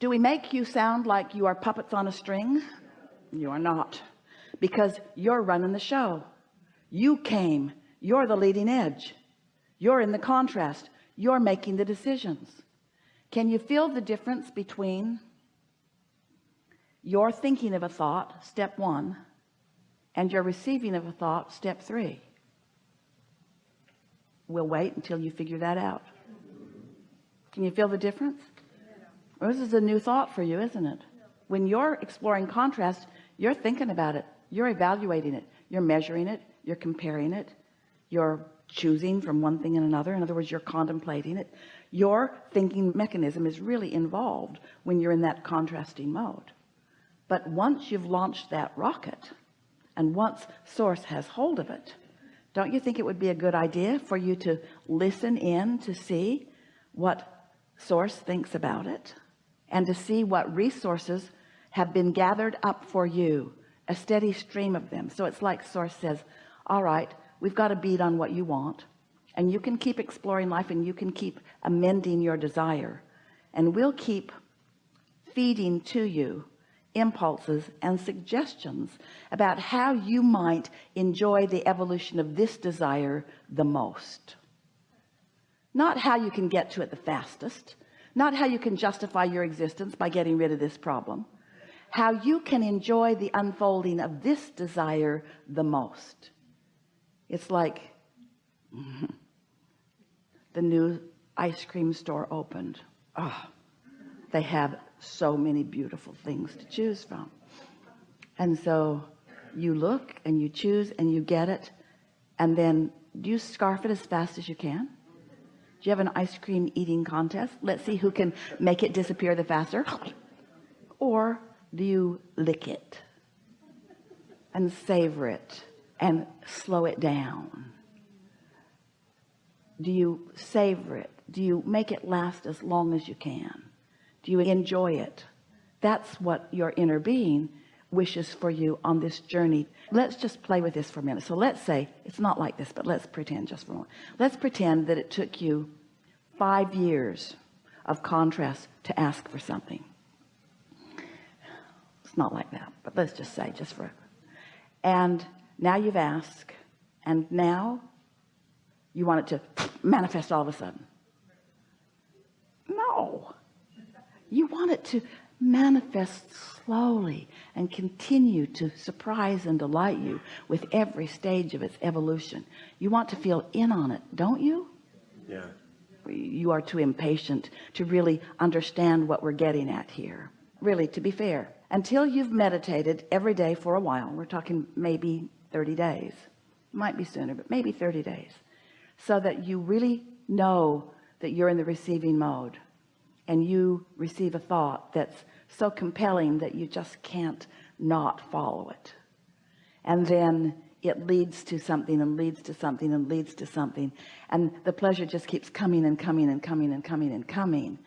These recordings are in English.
do we make you sound like you are puppets on a string? You are not because you're running the show. You came. You're the leading edge. You're in the contrast. You're making the decisions. Can you feel the difference between your thinking of a thought step one and your receiving of a thought step three? We'll wait until you figure that out. Can you feel the difference this is a new thought for you isn't it? When you're exploring contrast you're thinking about it. You're evaluating it. You're measuring it. You're comparing it. You're choosing from one thing and another. In other words you're contemplating it. Your thinking mechanism is really involved when you're in that contrasting mode. But once you've launched that rocket and once source has hold of it don't you think it would be a good idea for you to listen in to see what source thinks about it and to see what resources have been gathered up for you a steady stream of them. So it's like source says all right we've got a beat on what you want and you can keep exploring life and you can keep amending your desire and we'll keep feeding to you impulses and suggestions about how you might enjoy the evolution of this desire the most. Not how you can get to it the fastest not how you can justify your existence by getting rid of this problem. How you can enjoy the unfolding of this desire the most. It's like the new ice cream store opened. Oh, they have so many beautiful things to choose from. And so you look and you choose and you get it and then do you scarf it as fast as you can do you have an ice cream eating contest? Let's see who can make it disappear the faster. Or do you lick it and savor it and slow it down? Do you savor it? Do you make it last as long as you can? Do you enjoy it? That's what your inner being wishes for you on this journey. Let's just play with this for a minute. So let's say it's not like this but let's pretend just for a moment. Let's pretend that it took you five years of contrast to ask for something. It's not like that but let's just say just for and now you've asked and now you want it to manifest all of a sudden. No. You want it to manifest slowly and continue to surprise and delight you with every stage of its evolution. You want to feel in on it don't you? Yeah. You are too impatient to really understand what we're getting at here. Really to be fair until you've meditated every day for a while we're talking maybe 30 days. Might be sooner but maybe 30 days. So that you really know that you're in the receiving mode and you receive a thought that's so compelling that you just can't not follow it. And then it leads to something and leads to something and leads to something. And the pleasure just keeps coming and coming and coming and coming and coming.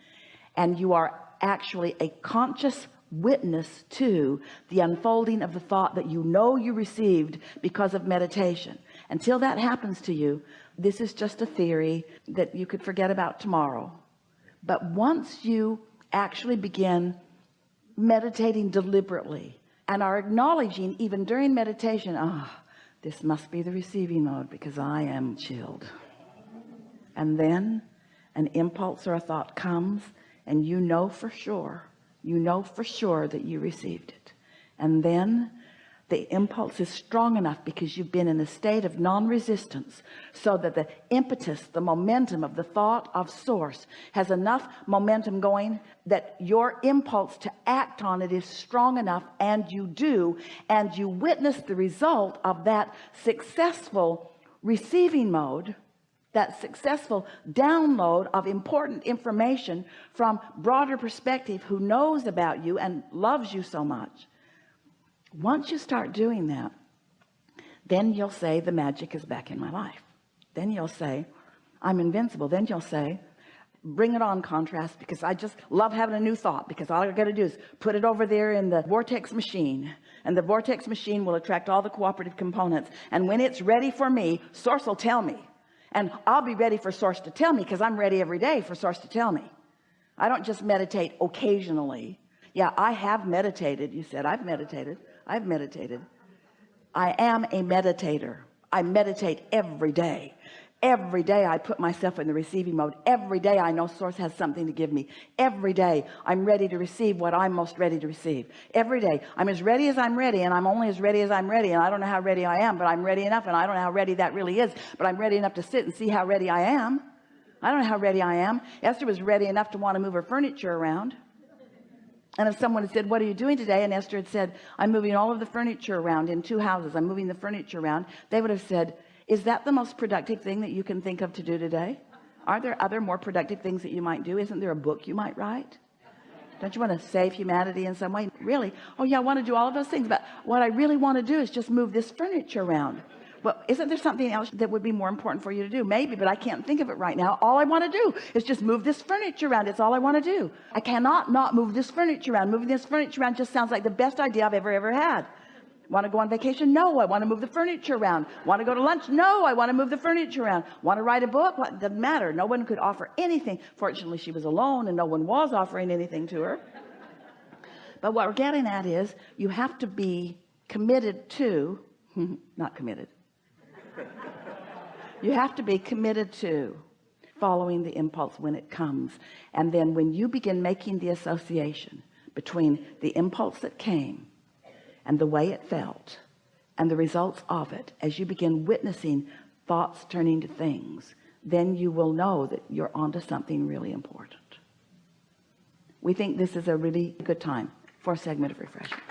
And you are actually a conscious witness to the unfolding of the thought that you know you received because of meditation. Until that happens to you this is just a theory that you could forget about tomorrow. But once you actually begin meditating deliberately and are acknowledging even during meditation ah oh, this must be the receiving mode because I am chilled. And then an impulse or a thought comes and you know for sure you know for sure that you received it. And then the impulse is strong enough because you've been in a state of non-resistance so that the impetus the momentum of the thought of source has enough momentum going that your impulse to act on it is strong enough and you do and you witness the result of that successful receiving mode that successful download of important information from broader perspective who knows about you and loves you so much once you start doing that then you'll say the magic is back in my life. Then you'll say I'm invincible. Then you'll say bring it on contrast because I just love having a new thought because all I got to do is put it over there in the vortex machine and the vortex machine will attract all the cooperative components and when it's ready for me source will tell me and I'll be ready for source to tell me because I'm ready every day for source to tell me. I don't just meditate occasionally. Yeah I have meditated you said. I've meditated I've meditated. I am a meditator. I meditate every day. Every day I put myself in the receiving mode. Every day I know source has something to give me. Every day I'm ready to receive what I'm most ready to receive. Every day I'm as ready as I'm ready and I'm only as ready as I'm ready and I don't know how ready I am but I'm ready enough and I don't know how ready that really is but I'm ready enough to sit and see how ready I am. I don't know how ready I am. Esther was ready enough to want to move her furniture around and if someone had said what are you doing today? and Esther had said I'm moving all of the furniture around in two houses. I'm moving the furniture around they would have said is that the most productive thing that you can think of to do today? Are there other more productive things that you might do? Isn't there a book you might write? Don't you want to save humanity in some way? Really? Oh yeah I want to do all of those things but what I really want to do is just move this furniture around well isn't there something else that would be more important for you to do? Maybe but I can't think of it right now. All I want to do is just move this furniture around. It's all I want to do. I cannot not move this furniture around. Moving this furniture around just sounds like the best idea I've ever ever had. Want to go on vacation? No. I want to move the furniture around. Want to go to lunch? No. I want to move the furniture around. Want to write a book? What? Doesn't matter. No one could offer anything. Fortunately she was alone and no one was offering anything to her. But what we're getting at is you have to be committed to not committed you have to be committed to following the impulse when it comes. And then when you begin making the association between the impulse that came and the way it felt and the results of it as you begin witnessing thoughts turning to things then you will know that you're onto something really important. We think this is a really good time for a segment of refreshment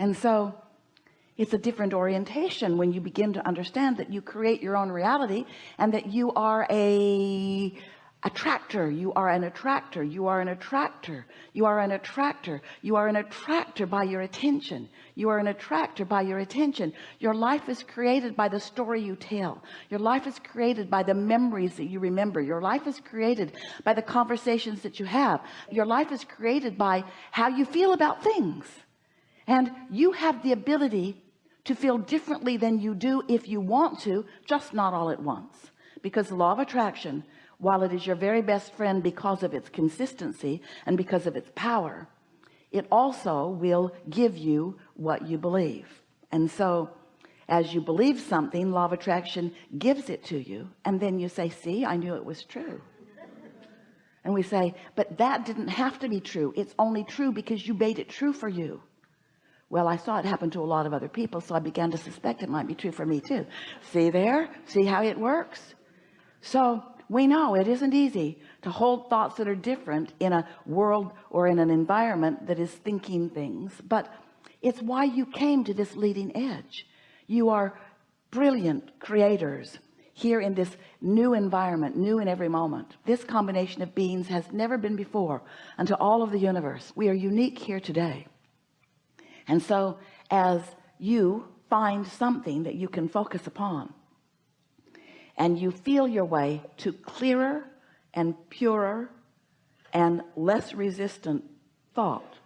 and so it's a different orientation when you begin to understand that you create your own reality and that you are a attractor. You are an attractor. You are an attractor. You are an attractor. You are an attractor by your attention. You are an attractor by your attention. Your life is created by the story you tell. Your life is created by the memories that you remember. Your life is created by the conversations that you have. Your life is created by how you feel about things and you have the ability to feel differently than you do if you want to just not all at once. Because the law of attraction while it is your very best friend because of its consistency and because of its power it also will give you what you believe. And so as you believe something law of attraction gives it to you and then you say see I knew it was true. And we say but that didn't have to be true. It's only true because you made it true for you well I saw it happen to a lot of other people so I began to suspect it might be true for me too. See there? See how it works? So we know it isn't easy to hold thoughts that are different in a world or in an environment that is thinking things but it's why you came to this leading edge. You are brilliant creators here in this new environment new in every moment. This combination of beings has never been before unto all of the universe. We are unique here today and so as you find something that you can focus upon and you feel your way to clearer and purer and less resistant thought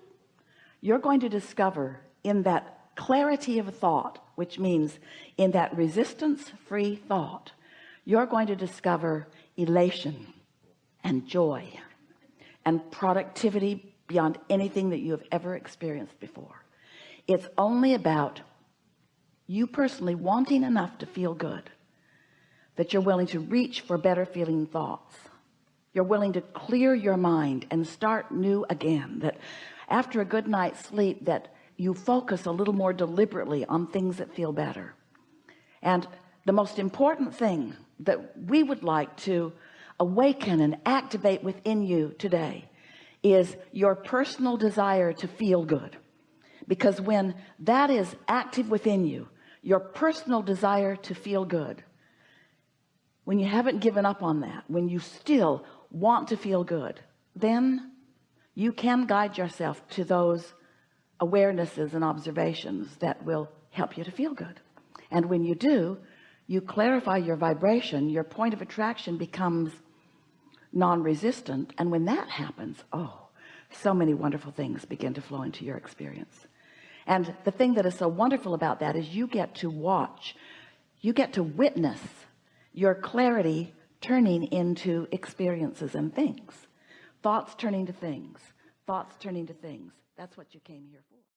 you're going to discover in that clarity of thought which means in that resistance free thought you're going to discover elation and joy and productivity beyond anything that you have ever experienced before it's only about you personally wanting enough to feel good that you're willing to reach for better feeling thoughts. You're willing to clear your mind and start new again that after a good night's sleep that you focus a little more deliberately on things that feel better. And the most important thing that we would like to awaken and activate within you today is your personal desire to feel good because when that is active within you your personal desire to feel good when you haven't given up on that when you still want to feel good then you can guide yourself to those awarenesses and observations that will help you to feel good. And when you do you clarify your vibration your point of attraction becomes non-resistant and when that happens oh so many wonderful things begin to flow into your experience and the thing that is so wonderful about that is you get to watch you get to witness your clarity turning into experiences and things. Thoughts turning to things. Thoughts turning to things. That's what you came here for